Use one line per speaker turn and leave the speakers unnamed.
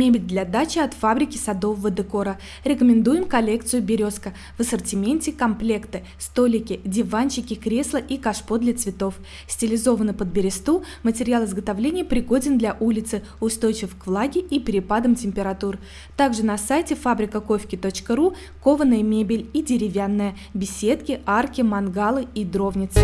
Мебель для дачи от фабрики садового декора. Рекомендуем коллекцию «Березка». В ассортименте комплекты, столики, диванчики, кресла и кашпо для цветов. Стилизованы под бересту, материал изготовления пригоден для улицы, устойчив к влаге и перепадам температур. Также на сайте фабрикаковки.ру кованая мебель и деревянная, беседки, арки, мангалы и дровницы.